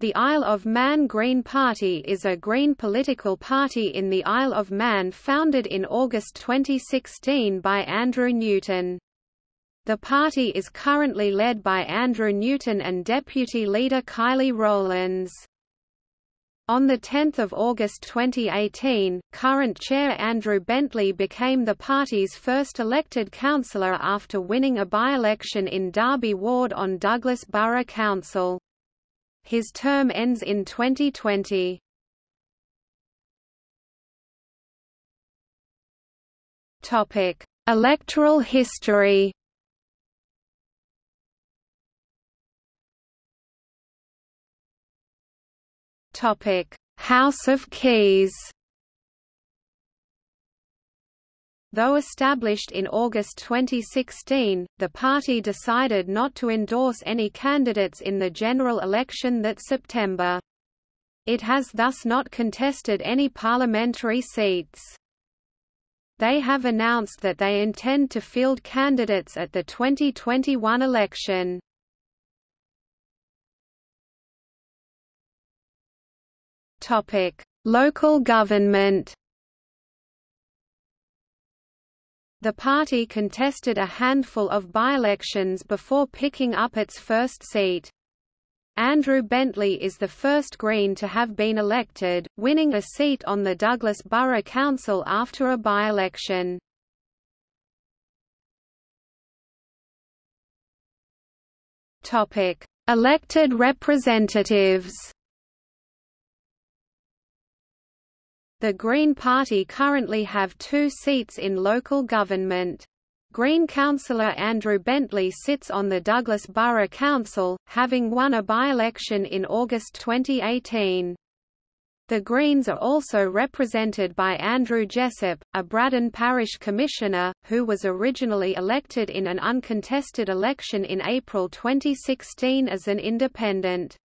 The Isle of Man Green Party is a Green political party in the Isle of Man founded in August 2016 by Andrew Newton. The party is currently led by Andrew Newton and deputy leader Kylie Rowlands. On 10 August 2018, current chair Andrew Bentley became the party's first elected councillor after winning a by-election in Derby Ward on Douglas Borough Council. His term ends in 2020. Topic: Electoral history. Topic: House of Keys. Though established in August 2016, the party decided not to endorse any candidates in the general election that September. It has thus not contested any parliamentary seats. They have announced that they intend to field candidates at the 2021 election. Local government The party contested a handful of by-elections before picking up its first seat. Andrew Bentley is the first Green to have been elected, winning a seat on the Douglas Borough Council after a by-election. Elected representatives The Green Party currently have two seats in local government. Green councillor Andrew Bentley sits on the Douglas Borough Council, having won a by-election in August 2018. The Greens are also represented by Andrew Jessup, a Braddan Parish Commissioner, who was originally elected in an uncontested election in April 2016 as an independent.